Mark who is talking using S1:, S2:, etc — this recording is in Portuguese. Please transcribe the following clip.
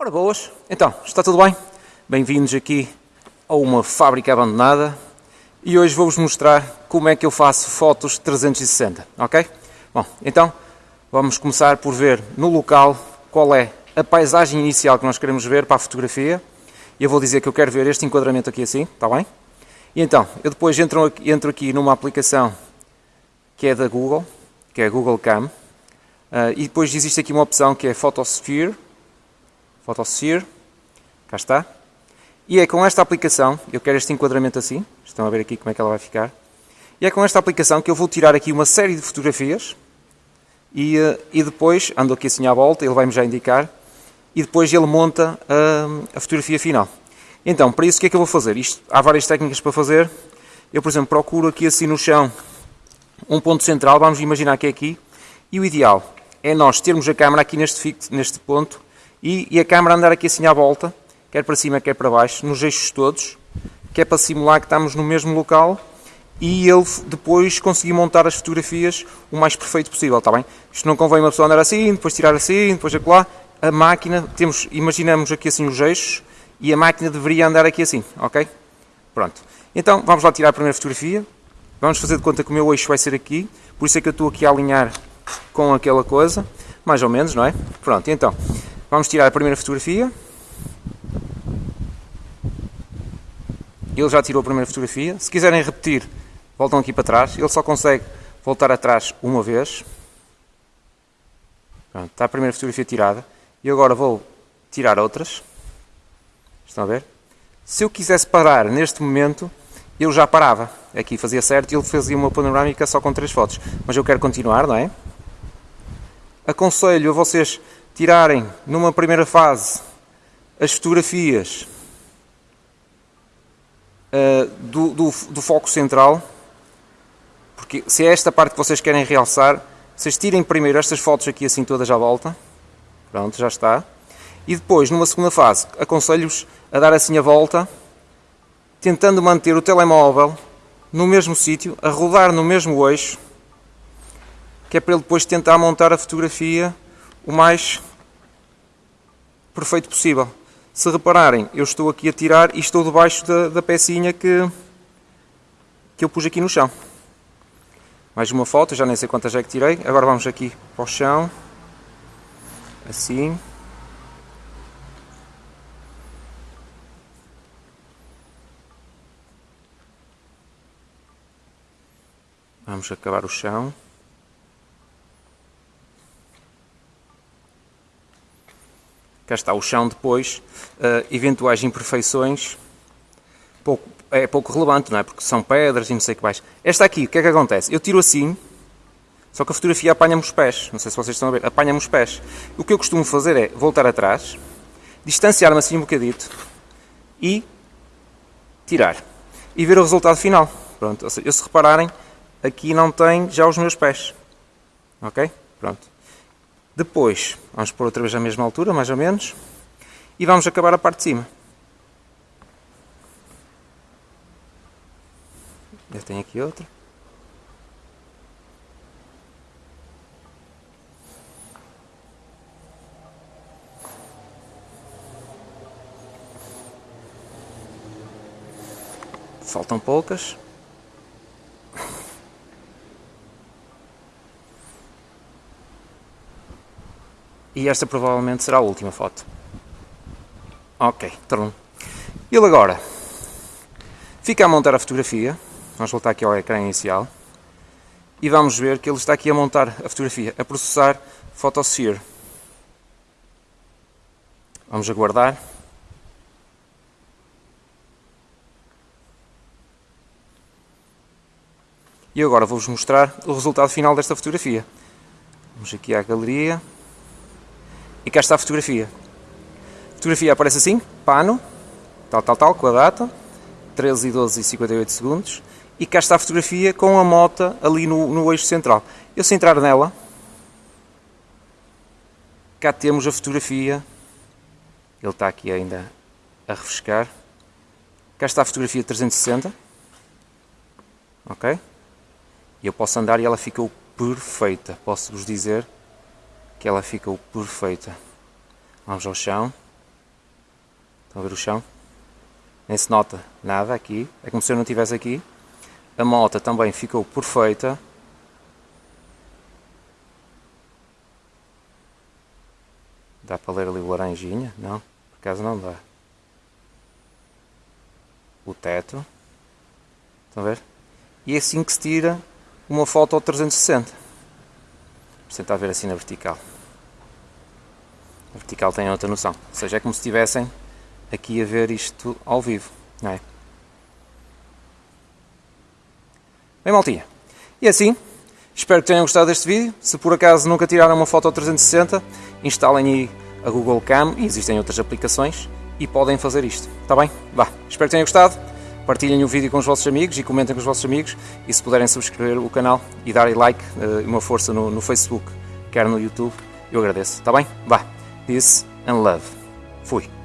S1: Ora boas, então, está tudo bem? Bem-vindos aqui a uma fábrica abandonada e hoje vou-vos mostrar como é que eu faço fotos 360, ok? Bom, então vamos começar por ver no local qual é a paisagem inicial que nós queremos ver para a fotografia eu vou dizer que eu quero ver este enquadramento aqui assim, está bem? E então, eu depois entro entro aqui numa aplicação que é da Google, que é a Google Cam, uh, e depois existe aqui uma opção que é Photosphere, Photosphere, cá está, e é com esta aplicação, eu quero este enquadramento assim, estão a ver aqui como é que ela vai ficar, e é com esta aplicação que eu vou tirar aqui uma série de fotografias, e, uh, e depois, ando aqui assim à volta, ele vai-me já indicar, e depois ele monta uh, a fotografia final. Então, para isso o que é que eu vou fazer? Isto, há várias técnicas para fazer. Eu, por exemplo, procuro aqui assim no chão um ponto central, vamos imaginar que é aqui, e o ideal é nós termos a câmera aqui neste, neste ponto e, e, a câmera andar aqui assim à volta, quer para cima, quer para baixo, nos eixos todos, que é para simular que estamos no mesmo local e ele depois conseguir montar as fotografias o mais perfeito possível, está bem? Isto não convém uma pessoa andar assim, depois tirar assim, depois acolá. A máquina, temos, imaginamos aqui assim os eixos, e a máquina deveria andar aqui assim, ok? Pronto. Então, vamos lá tirar a primeira fotografia. Vamos fazer de conta que o meu eixo vai ser aqui, por isso é que eu estou aqui a alinhar com aquela coisa, mais ou menos, não é? Pronto, então, vamos tirar a primeira fotografia. Ele já tirou a primeira fotografia. Se quiserem repetir, voltam aqui para trás. Ele só consegue voltar atrás uma vez. Pronto, está a primeira fotografia tirada. E agora vou tirar outras. Estão a ver? Se eu quisesse parar neste momento, eu já parava. Aqui fazia certo e ele fazia uma panorâmica só com três fotos. Mas eu quero continuar, não é? Aconselho a vocês tirarem numa primeira fase as fotografias uh, do, do, do foco central. Porque se é esta parte que vocês querem realçar, vocês tirem primeiro estas fotos aqui assim todas à volta. Pronto, já está. E depois, numa segunda fase, aconselho-vos a dar assim a volta, tentando manter o telemóvel no mesmo sítio, a rodar no mesmo eixo, que é para ele depois tentar montar a fotografia o mais perfeito possível. Se repararem, eu estou aqui a tirar e estou debaixo da, da pecinha que, que eu pus aqui no chão. Mais uma foto, já nem sei quantas é que tirei. Agora vamos aqui para o chão. Assim. Vamos acabar o chão. Cá está o chão depois, uh, eventuais imperfeições, pouco, é pouco relevante, não é? Porque são pedras e não sei o que mais. Esta aqui, o que é que acontece? Eu tiro assim, só que a fotografia apanha-me os pés. Não sei se vocês estão a ver, apanha-me os pés. O que eu costumo fazer é voltar atrás, distanciar-me assim um bocadito e tirar. E ver o resultado final. Pronto, seja, se repararem, aqui não tem já os meus pés. Ok? Pronto. Depois, vamos pôr outra vez a mesma altura, mais ou menos. E vamos acabar a parte de cima. Já tenho aqui outra. Faltam poucas. E esta provavelmente será a última foto. Ok, trum. Ele agora fica a montar a fotografia. Vamos voltar aqui ao ecrã inicial. E vamos ver que ele está aqui a montar a fotografia, a processar Photosphere. Vamos aguardar. E agora vou-vos mostrar o resultado final desta fotografia. Vamos aqui à galeria. E cá está a fotografia. A fotografia aparece assim, pano, tal, tal, tal, com a data, 13 e 12 e 58 segundos. E cá está a fotografia com a moto ali no, no eixo central. Eu se entrar nela, cá temos a fotografia. Ele está aqui ainda a refrescar. Cá está a fotografia 360. Ok? E eu posso andar e ela ficou perfeita. Posso-vos dizer que ela ficou perfeita. Vamos ao chão. Estão a ver o chão? Nem se nota nada aqui. É como se eu não estivesse aqui. A moto também ficou perfeita. Dá para ler ali o laranjinha? Não, por acaso não dá. O teto. Estão a ver? E é assim que se tira uma foto ao 360. Vamos tentar ver assim na vertical. A vertical tem outra noção. Ou seja, é como se estivessem aqui a ver isto ao vivo. Não é? Bem, maltinha. E assim, espero que tenham gostado deste vídeo. Se por acaso nunca tiraram uma foto ao 360, instalem aí a Google Cam e existem outras aplicações e podem fazer isto. Está bem? Vá, espero que tenham gostado partilhem o vídeo com os vossos amigos e comentem com os vossos amigos e se puderem subscrever o canal e darem like eh, e uma força no, no Facebook, quer no YouTube, eu agradeço, está bem? Vá, peace and love.